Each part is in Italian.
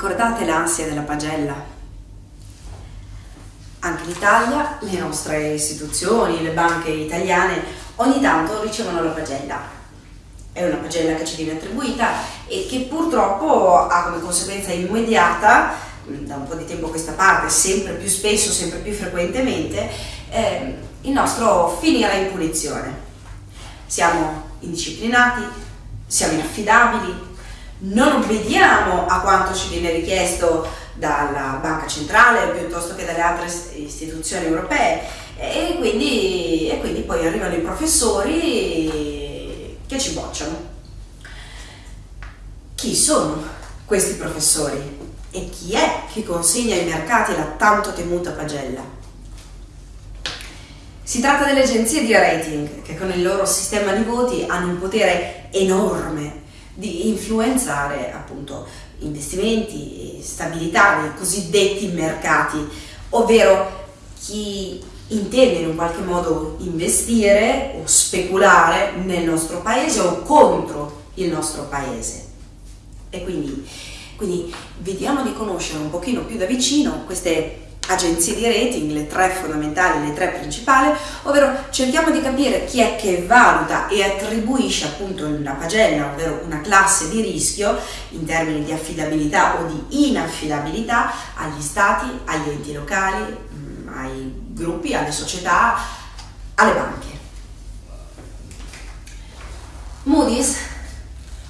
Ricordate l'ansia della pagella? Anche in Italia le nostre istituzioni, le banche italiane, ogni tanto ricevono la pagella. È una pagella che ci viene attribuita e che purtroppo ha come conseguenza immediata, da un po' di tempo a questa parte, sempre più spesso, sempre più frequentemente, eh, il nostro finire in punizione. Siamo indisciplinati, siamo inaffidabili, non obbediamo a quanto ci viene richiesto dalla Banca Centrale piuttosto che dalle altre istituzioni europee e quindi, e quindi poi arrivano i professori che ci bocciano. Chi sono questi professori e chi è che consegna ai mercati la tanto temuta pagella? Si tratta delle agenzie di rating che con il loro sistema di voti hanno un potere enorme di influenzare appunto investimenti stabilità nei cosiddetti mercati, ovvero chi intende in un qualche modo investire o speculare nel nostro paese o contro il nostro paese. E quindi, quindi vediamo di conoscere un pochino più da vicino queste agenzie di rating, le tre fondamentali, le tre principali, ovvero cerchiamo di capire chi è che valuta e attribuisce appunto una pagella, ovvero una classe di rischio in termini di affidabilità o di inaffidabilità agli stati, agli enti locali, mm, ai gruppi, alle società, alle banche. Moody's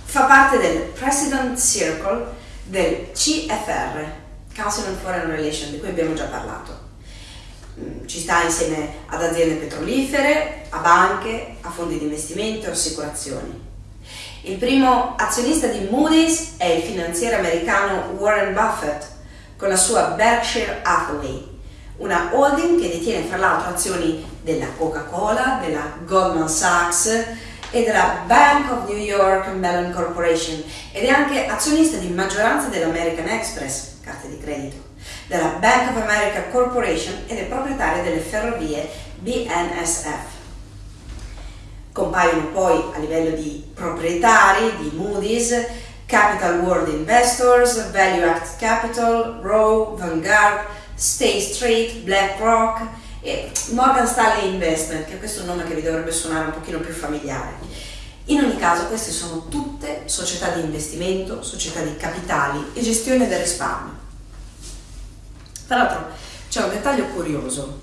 fa parte del President Circle del CFR, Council on Foreign Relations, di cui abbiamo già parlato. Mm, ci sta insieme ad aziende petrolifere, a banche, a fondi di investimento e assicurazioni. Il primo azionista di Moody's è il finanziere americano Warren Buffett con la sua Berkshire Hathaway, una holding che detiene fra l'altro azioni della Coca-Cola, della Goldman Sachs e della Bank of New York Mellon Corporation ed è anche azionista di maggioranza dell'American Express, di credito, della Bank of America Corporation ed è proprietaria delle ferrovie BNSF. Compaiono poi a livello di proprietari di Moody's, Capital World Investors, Value Act Capital, Rowe, Vanguard, State Street, BlackRock e Morgan Stanley Investment, che questo è un nome che vi dovrebbe suonare un pochino più familiare. In ogni caso queste sono tutte società di investimento, società di capitali e gestione del risparmio. Tra l'altro c'è un dettaglio curioso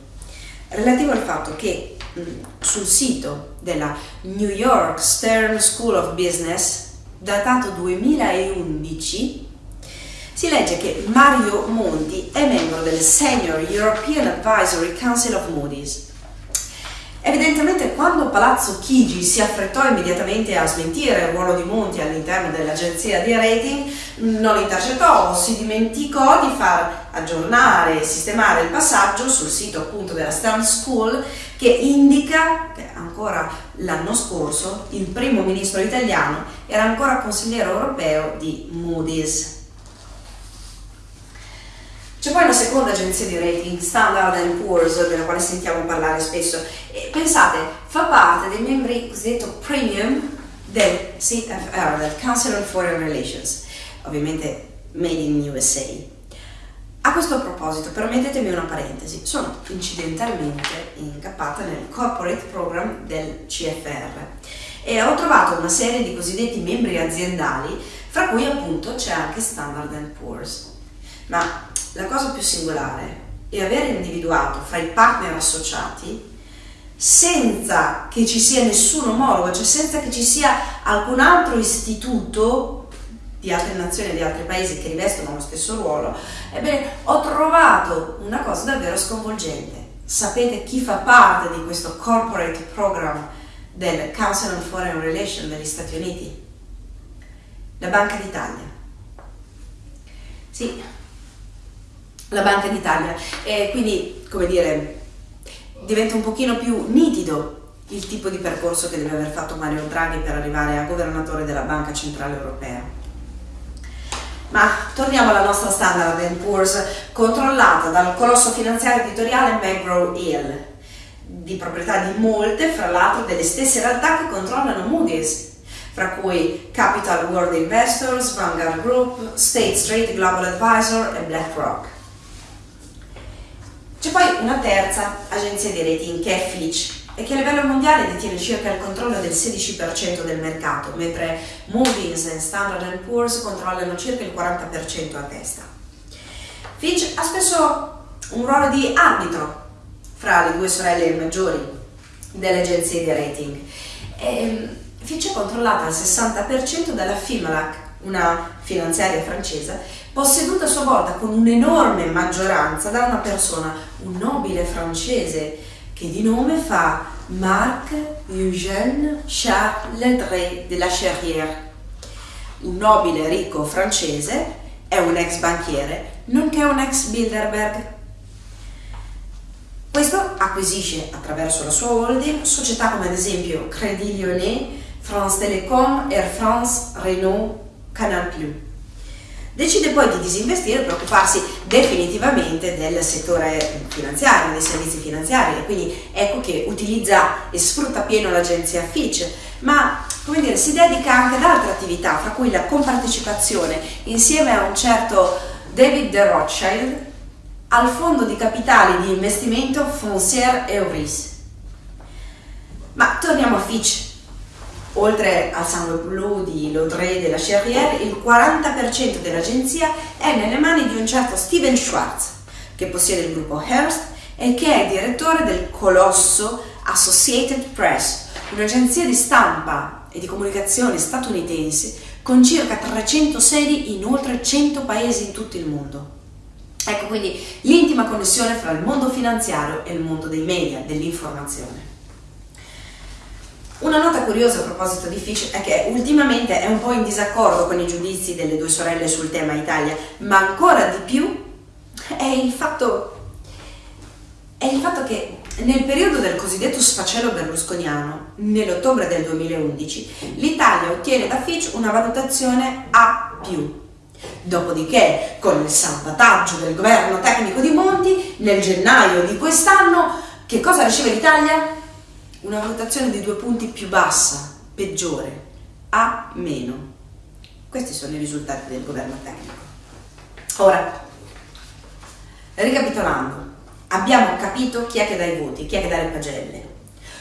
relativo al fatto che mh, sul sito della New York Stern School of Business, datato 2011, si legge che Mario Monti è membro del Senior European Advisory Council of Moody's Evidentemente quando Palazzo Chigi si affrettò immediatamente a smentire il ruolo di Monti all'interno dell'agenzia di rating, non intercettò o si dimenticò di far aggiornare e sistemare il passaggio sul sito appunto della Stern School che indica che ancora l'anno scorso il primo ministro italiano era ancora consigliere europeo di Moody's. C'è poi una seconda agenzia di rating, Standard Poor's, della quale sentiamo parlare spesso. E pensate, fa parte dei membri cosiddetto premium del CFR, del Council on Foreign Relations, ovviamente made in USA. A questo proposito, permettetemi una parentesi, sono incidentalmente incappata nel corporate program del CFR e ho trovato una serie di cosiddetti membri aziendali, fra cui appunto c'è anche Standard Poor's. Ma la cosa più singolare è aver individuato fra i partner associati senza che ci sia nessun omologo, cioè senza che ci sia alcun altro istituto di altre nazioni di altri paesi che rivestono lo stesso ruolo, ebbene ho trovato una cosa davvero sconvolgente. Sapete chi fa parte di questo corporate program del Council on Foreign Relations degli Stati Uniti? La Banca d'Italia. Sì, la Banca d'Italia e quindi, come dire, diventa un pochino più nitido il tipo di percorso che deve aver fatto Mario Draghi per arrivare a governatore della Banca Centrale Europea. Ma torniamo alla nostra Standard Poor's, controllata dal colosso finanziario editoriale McGraw-Hill, di proprietà di molte, fra l'altro delle stesse realtà che controllano Moody's. fra cui Capital World Investors, Vanguard Group, State Street Global Advisor e BlackRock. C'è poi una terza agenzia di rating che è Fitch e che a livello mondiale detiene circa il controllo del 16% del mercato, mentre Moody's e Standard Poor's controllano circa il 40% a testa. Fitch ha spesso un ruolo di arbitro fra le due sorelle maggiori delle agenzie di rating. E Fitch è controllata al 60% dalla Fimalac, una finanziaria francese, posseduta a sua volta con un'enorme maggioranza da una persona, un nobile francese che di nome fa Marc Eugène Charles Ledré de la Cherrière, un nobile ricco francese, è un ex banchiere, nonché un ex Bilderberg. Questo acquisisce attraverso la sua holding società come ad esempio Crédit Lyonnais, France Télécom, Air France, Renault, Canal Plus. Decide poi di disinvestire per occuparsi definitivamente del settore finanziario, dei servizi finanziari. E quindi ecco che utilizza e sfrutta pieno l'agenzia Fitch, ma come dire, si dedica anche ad altre attività, fra cui la compartecipazione insieme a un certo David de Rothschild al fondo di capitali di investimento Foncière Euris. Ma torniamo a Fitch Oltre al sangue blu di Laudrey della Cherrière, il 40% dell'agenzia è nelle mani di un certo Steven Schwartz, che possiede il gruppo Hearst e che è direttore del colosso Associated Press, un'agenzia di stampa e di comunicazione statunitense con circa 300 sedi in oltre 100 paesi in tutto il mondo. Ecco quindi l'intima connessione fra il mondo finanziario e il mondo dei media, dell'informazione. Una nota curiosa a proposito di Fish è che ultimamente è un po' in disaccordo con i giudizi delle due sorelle sul tema Italia, ma ancora di più è il fatto, è il fatto che nel periodo del cosiddetto sfacelo berlusconiano, nell'ottobre del 2011, l'Italia ottiene da Fitch una valutazione A+. Dopodiché, con il salvataggio del governo tecnico di Monti, nel gennaio di quest'anno, che cosa riceve l'Italia? Una valutazione di due punti più bassa, peggiore, A. Questi sono i risultati del governo tecnico. Ora, ricapitolando, abbiamo capito chi è che dà i voti, chi è che dà le pagelle.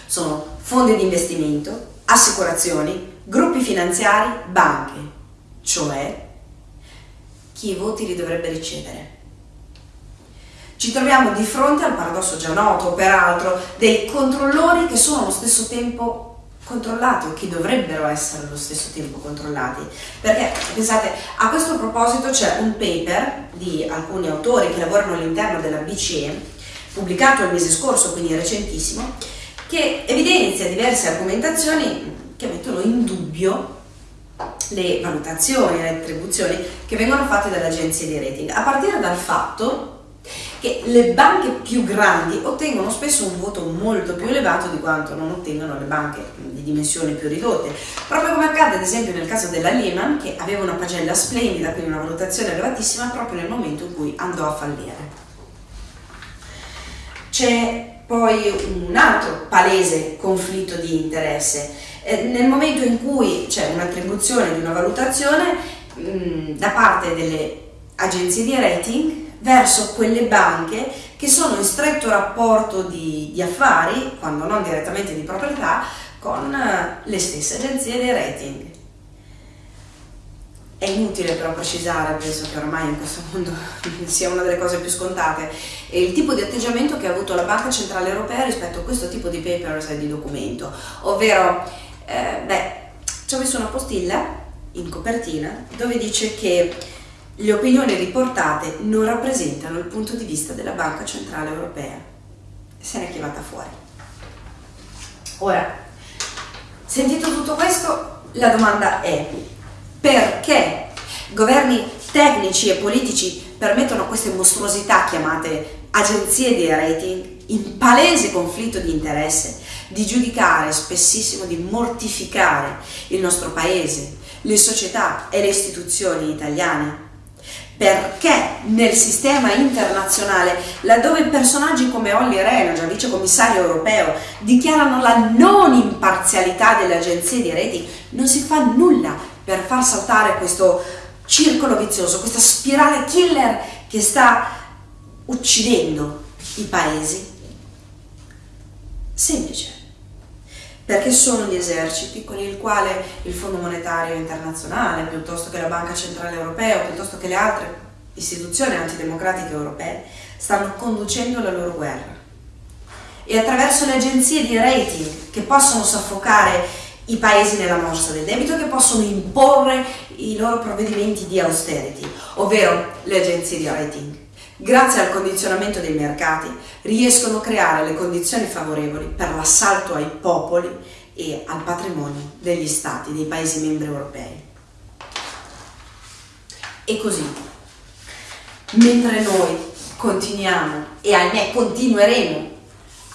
Sono fondi di investimento, assicurazioni, gruppi finanziari, banche, cioè chi i voti li dovrebbe ricevere. Ci troviamo di fronte al paradosso già noto, peraltro, dei controllori che sono allo stesso tempo controllati o che dovrebbero essere allo stesso tempo controllati. Perché, pensate, a questo proposito c'è un paper di alcuni autori che lavorano all'interno della BCE, pubblicato il mese scorso, quindi recentissimo, che evidenzia diverse argomentazioni che mettono in dubbio le valutazioni, le attribuzioni che vengono fatte dalle agenzie di rating, a partire dal fatto che le banche più grandi ottengono spesso un voto molto più elevato di quanto non ottengono le banche di dimensioni più ridotte, proprio come accade ad esempio nel caso della Lehman che aveva una pagella splendida, quindi una valutazione elevatissima proprio nel momento in cui andò a fallire. C'è poi un altro palese conflitto di interesse. Eh, nel momento in cui c'è un'attribuzione di una valutazione mh, da parte delle agenzie di rating, verso quelle banche che sono in stretto rapporto di, di affari, quando non direttamente di proprietà, con eh, le stesse agenzie di rating. È inutile però precisare, penso che ormai in questo mondo sia una delle cose più scontate, il tipo di atteggiamento che ha avuto la Banca Centrale Europea rispetto a questo tipo di papers e di documento, ovvero, eh, beh, ci ho messo una postilla in copertina dove dice che le opinioni riportate non rappresentano il punto di vista della Banca Centrale Europea. Se ne è chiamata fuori. Ora, sentito tutto questo, la domanda è perché governi tecnici e politici permettono queste mostruosità chiamate agenzie di rating in palese conflitto di interesse di giudicare, spessissimo di mortificare il nostro paese, le società e le istituzioni italiane perché nel sistema internazionale, laddove personaggi come Olli Rehn, già vice commissario europeo, dichiarano la non imparzialità delle agenzie di rating, non si fa nulla per far saltare questo circolo vizioso, questa spirale killer che sta uccidendo i paesi? Semplice, perché sono gli eserciti con il quale il Fondo Monetario Internazionale, piuttosto che la Banca Centrale Europea, piuttosto che le altre istituzioni antidemocratiche europee, stanno conducendo la loro guerra. E attraverso le agenzie di rating che possono soffocare i paesi nella morsa del debito che possono imporre i loro provvedimenti di austerity, ovvero le agenzie di rating. Grazie al condizionamento dei mercati riescono a creare le condizioni favorevoli per l'assalto ai popoli e al patrimonio degli stati, dei paesi membri europei. E così, mentre noi continuiamo e ahimè continueremo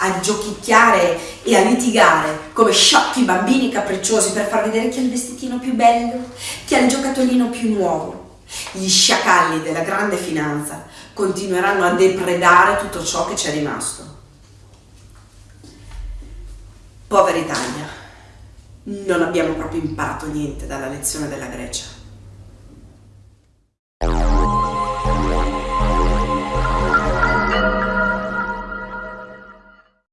a giochicchiare e a litigare come sciocchi bambini capricciosi per far vedere chi ha il vestitino più bello, chi ha il giocattolino più nuovo. Gli sciacalli della grande finanza continueranno a depredare tutto ciò che c'è rimasto. Povera Italia, non abbiamo proprio imparato niente dalla lezione della Grecia.